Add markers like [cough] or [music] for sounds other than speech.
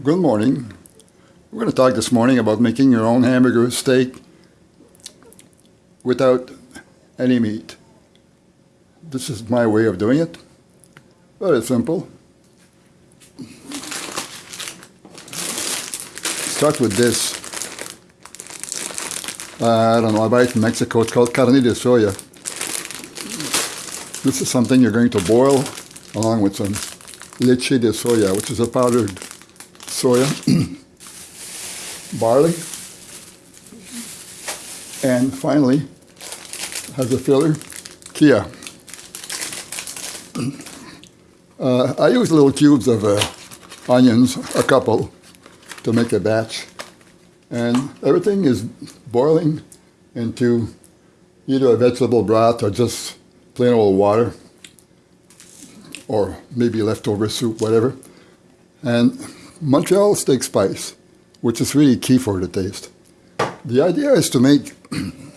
Good morning. We're going to talk this morning about making your own hamburger steak without any meat. This is my way of doing it. Very simple. Start with this. Uh, I don't know, I buy it in Mexico. It's called carne de soya. This is something you're going to boil along with some leche de soya, which is a powdered soya, [clears throat] barley, and finally has a filler, kia. [clears throat] Uh, I use little cubes of uh, onions, a couple, to make a batch. And everything is boiling into either a vegetable broth or just plain old water or maybe leftover soup, whatever. And Montreal steak spice, which is really key for the taste. The idea is to make [clears throat]